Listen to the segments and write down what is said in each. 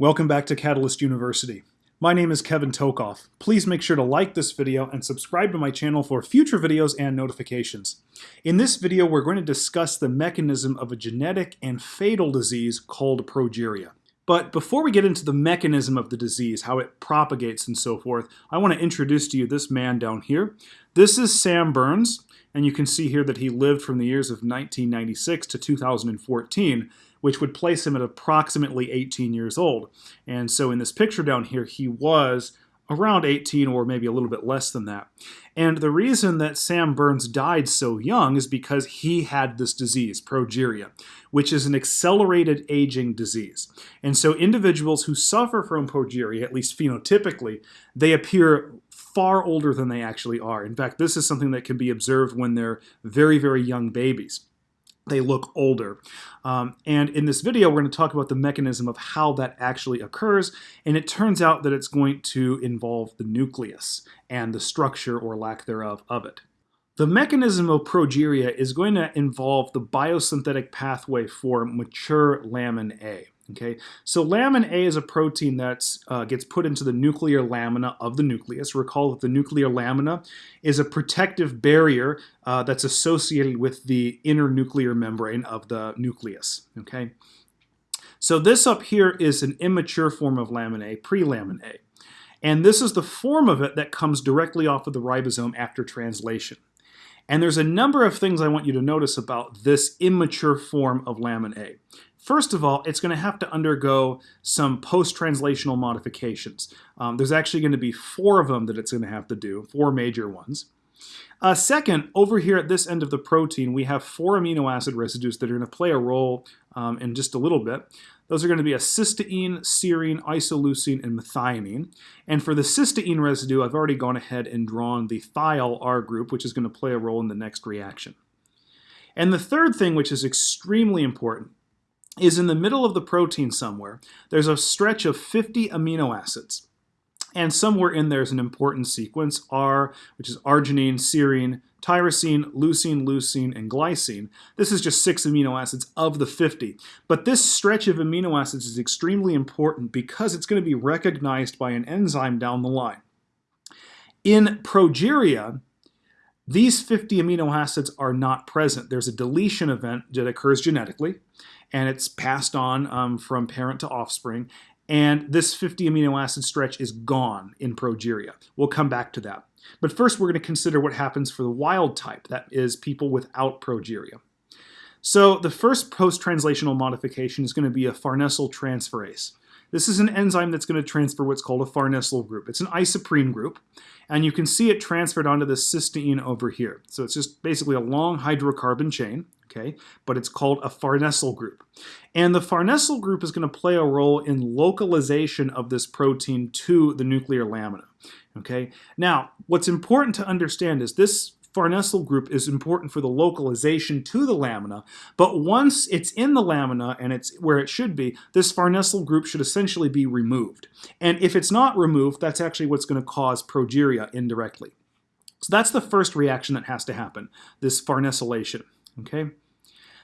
Welcome back to Catalyst University. My name is Kevin Tokoph. Please make sure to like this video and subscribe to my channel for future videos and notifications. In this video, we're going to discuss the mechanism of a genetic and fatal disease called progeria. But before we get into the mechanism of the disease, how it propagates and so forth, I want to introduce to you this man down here. This is Sam Burns, and you can see here that he lived from the years of 1996 to 2014 which would place him at approximately 18 years old. And so in this picture down here, he was around 18 or maybe a little bit less than that. And the reason that Sam Burns died so young is because he had this disease, progeria, which is an accelerated aging disease. And so individuals who suffer from progeria, at least phenotypically, they appear far older than they actually are. In fact, this is something that can be observed when they're very, very young babies they look older. Um, and in this video, we're going to talk about the mechanism of how that actually occurs. And it turns out that it's going to involve the nucleus and the structure or lack thereof of it. The mechanism of progeria is going to involve the biosynthetic pathway for mature lamin A. Okay, so lamin A is a protein that uh, gets put into the nuclear lamina of the nucleus. Recall that the nuclear lamina is a protective barrier uh, that's associated with the inner nuclear membrane of the nucleus. Okay, so this up here is an immature form of lamin A, pre-lamin A. And this is the form of it that comes directly off of the ribosome after translation. And there's a number of things I want you to notice about this immature form of lamin A. First of all, it's going to have to undergo some post-translational modifications. Um, there's actually going to be four of them that it's going to have to do, four major ones. Uh, second, over here at this end of the protein, we have four amino acid residues that are going to play a role um, in just a little bit. Those are going to be a cysteine, serine, isoleucine, and methionine. And for the cysteine residue, I've already gone ahead and drawn the thiol R group, which is going to play a role in the next reaction. And the third thing, which is extremely important, is in the middle of the protein somewhere, there's a stretch of 50 amino acids. And somewhere in there is an important sequence, R, which is arginine, serine, tyrosine, leucine, leucine, and glycine. This is just six amino acids of the 50. But this stretch of amino acids is extremely important because it's going to be recognized by an enzyme down the line. In progeria, these 50 amino acids are not present. There's a deletion event that occurs genetically, and it's passed on um, from parent to offspring. And this 50 amino acid stretch is gone in progeria. We'll come back to that. But first, we're going to consider what happens for the wild type, that is, people without progeria. So the first post-translational modification is going to be a farnesyl transferase. This is an enzyme that's going to transfer what's called a farnesyl group. It's an isoprene group, and you can see it transferred onto the cysteine over here. So it's just basically a long hydrocarbon chain okay? But it's called a farnesyl group. And the farnesyl group is going to play a role in localization of this protein to the nuclear lamina, okay? Now, what's important to understand is this farnesyl group is important for the localization to the lamina, but once it's in the lamina and it's where it should be, this farnesyl group should essentially be removed. And if it's not removed, that's actually what's going to cause progeria indirectly. So that's the first reaction that has to happen, this farnesylation okay?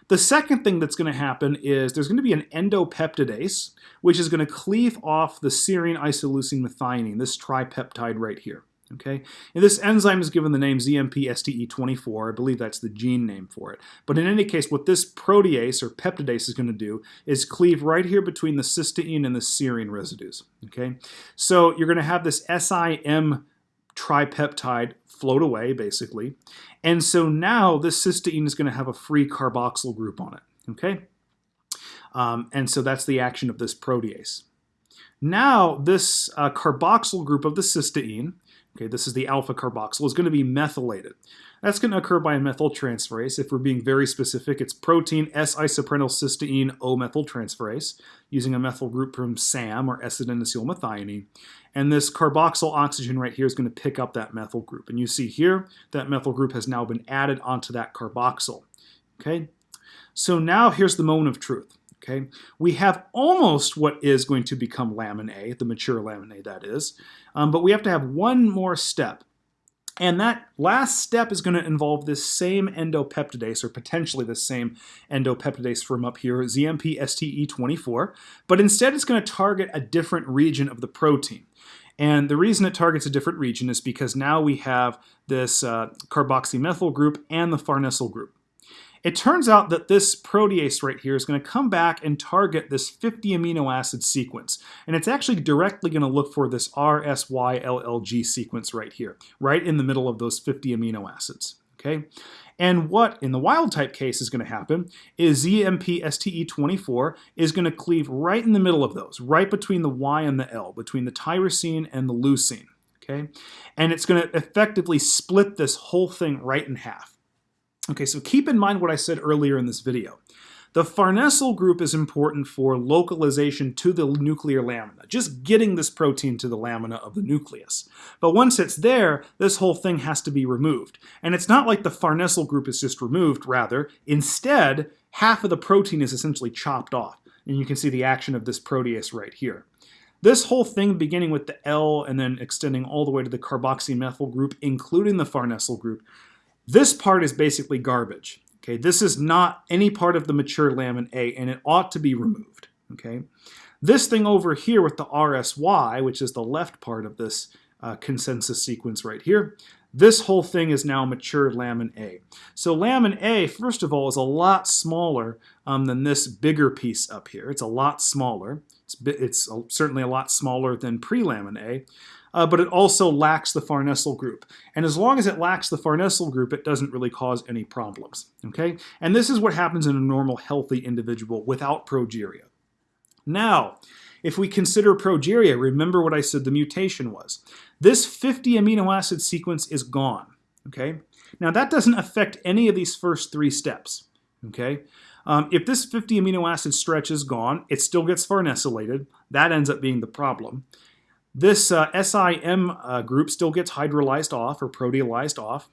The second thing that's going to happen is there's going to be an endopeptidase, which is going to cleave off the serine isoleucine methionine, this tripeptide right here. Okay, and this enzyme is given the name ZMP-STE24. I believe that's the gene name for it. But in any case, what this protease or peptidase is going to do is cleave right here between the cysteine and the serine residues. Okay, so you're going to have this SIM tripeptide float away, basically. And so now this cysteine is going to have a free carboxyl group on it, okay? Um, and so that's the action of this protease. Now this uh, carboxyl group of the cysteine, okay, this is the alpha carboxyl, is going to be methylated. That's going to occur by a methyltransferase. If we're being very specific, it's protein S-isoprenyl cysteine O-methyltransferase using a methyl group from SAM or S-adenosylmethionine. And this carboxyl oxygen right here is going to pick up that methyl group. And you see here that methyl group has now been added onto that carboxyl. Okay, so now here's the moment of truth. Okay, we have almost what is going to become lamin A, the mature lamin A that is, um, but we have to have one more step. And that last step is going to involve this same endopeptidase, or potentially the same endopeptidase from up here, ZMP-STE24, but instead it's going to target a different region of the protein. And the reason it targets a different region is because now we have this uh, carboxymethyl group and the farnesyl group. It turns out that this protease right here is going to come back and target this 50 amino acid sequence. And it's actually directly going to look for this RSYLLG sequence right here, right in the middle of those 50 amino acids. Okay, and what in the wild type case is going to happen is ZMP-STE24 is going to cleave right in the middle of those, right between the Y and the L, between the tyrosine and the leucine. Okay, and it's going to effectively split this whole thing right in half. Okay, so keep in mind what I said earlier in this video. The farnesyl group is important for localization to the nuclear lamina, just getting this protein to the lamina of the nucleus. But once it's there, this whole thing has to be removed. And it's not like the farnesyl group is just removed, rather, instead, half of the protein is essentially chopped off. And you can see the action of this protease right here. This whole thing beginning with the L and then extending all the way to the carboxymethyl group, including the farnesyl group, this part is basically garbage. Okay, this is not any part of the mature lamin A, and it ought to be removed. Okay, this thing over here with the RSY, which is the left part of this uh, consensus sequence right here, this whole thing is now mature lamin A. So lamin A, first of all, is a lot smaller um, than this bigger piece up here. It's a lot smaller. It's, it's certainly a lot smaller than pre-lamin A uh, but it also lacks the farnesyl group. And as long as it lacks the farnesyl group, it doesn't really cause any problems, okay? And this is what happens in a normal healthy individual without progeria. Now, if we consider progeria, remember what I said the mutation was. This 50 amino acid sequence is gone, okay? Now that doesn't affect any of these first three steps, okay? Um, if this 50 amino acid stretch is gone, it still gets farnesylated. That ends up being the problem. This uh, SIM uh, group still gets hydrolyzed off or proteolyzed off,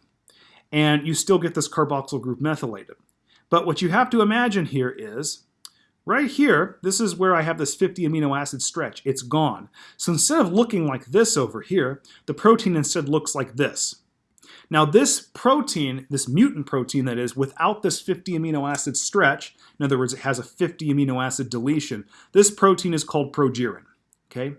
and you still get this carboxyl group methylated. But what you have to imagine here is, right here, this is where I have this 50 amino acid stretch. It's gone. So instead of looking like this over here, the protein instead looks like this. Now this protein, this mutant protein that is, without this 50 amino acid stretch, in other words, it has a 50 amino acid deletion, this protein is called progerin. Okay?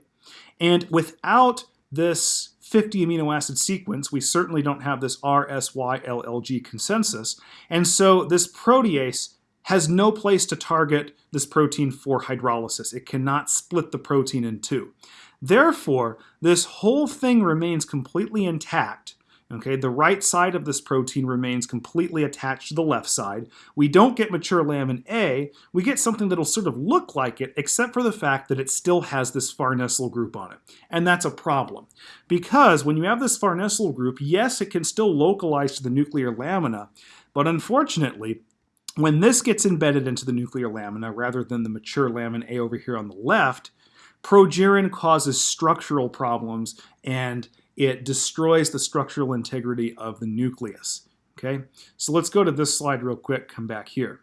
And without this 50 amino acid sequence, we certainly don't have this RSYLLG consensus. And so this protease has no place to target this protein for hydrolysis. It cannot split the protein in two. Therefore, this whole thing remains completely intact Okay, the right side of this protein remains completely attached to the left side. We don't get mature lamin A, we get something that'll sort of look like it, except for the fact that it still has this farnesyl group on it. And that's a problem. Because when you have this farnesyl group, yes, it can still localize to the nuclear lamina, but unfortunately, when this gets embedded into the nuclear lamina rather than the mature lamin A over here on the left, progerin causes structural problems and it destroys the structural integrity of the nucleus. Okay, so let's go to this slide real quick, come back here.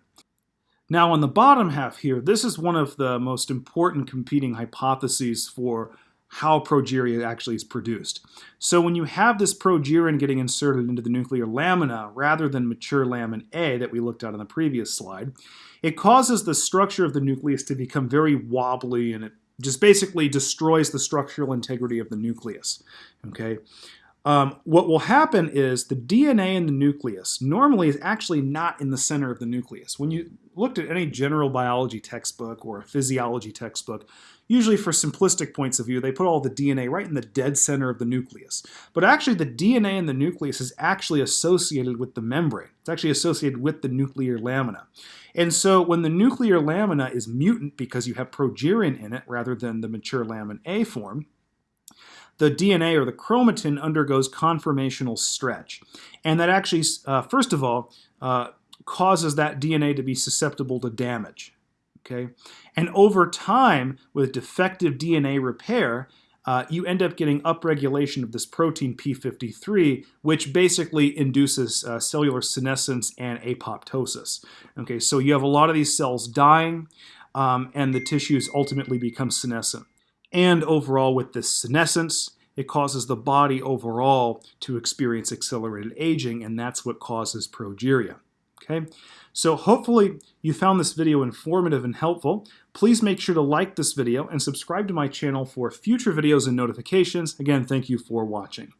Now on the bottom half here, this is one of the most important competing hypotheses for how progeria actually is produced. So when you have this progerin getting inserted into the nuclear lamina rather than mature lamin A that we looked at on the previous slide, it causes the structure of the nucleus to become very wobbly and it just basically destroys the structural integrity of the nucleus. Okay. Um, what will happen is the DNA in the nucleus normally is actually not in the center of the nucleus. When you looked at any general biology textbook or a physiology textbook, usually for simplistic points of view, they put all the DNA right in the dead center of the nucleus. But actually the DNA in the nucleus is actually associated with the membrane. It's actually associated with the nuclear lamina. And so when the nuclear lamina is mutant because you have progerin in it rather than the mature lamin A form, the DNA or the chromatin undergoes conformational stretch. And that actually, uh, first of all, uh, causes that DNA to be susceptible to damage. Okay? And over time, with defective DNA repair, uh, you end up getting upregulation of this protein P53, which basically induces uh, cellular senescence and apoptosis. Okay, so you have a lot of these cells dying, um, and the tissues ultimately become senescent. And overall, with this senescence, it causes the body overall to experience accelerated aging, and that's what causes progeria. Okay, so hopefully you found this video informative and helpful. Please make sure to like this video and subscribe to my channel for future videos and notifications. Again, thank you for watching.